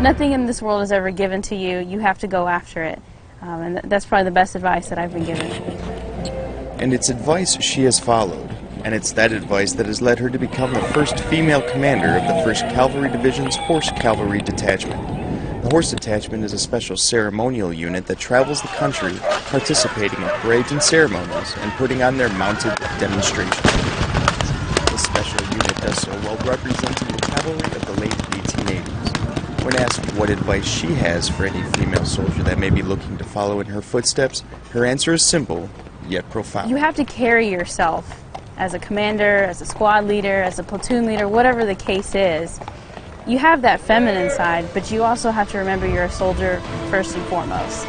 nothing in this world is ever given to you. You have to go after it. Um, and th- that's probably the best advice that I've been given. And it's advice she has followed. And it's that advice that has led her to become the first female commander of the 1st Cavalry Division's Horse Cavalry Detachment. The Horse Detachment is a special ceremonial unit that travels the country, participating in parades and ceremonies, and putting on their mounted demonstrations. This special unit does so while representing the cavalry of the late 1880s. When asked what advice she has for any female soldier that may be looking to follow in her footsteps, her answer is simple, yet profound. You have to carry yourself as a commander, as a squad leader, as a platoon leader, whatever the case is. You have that feminine side, but you also have to remember you're a soldier first and foremost.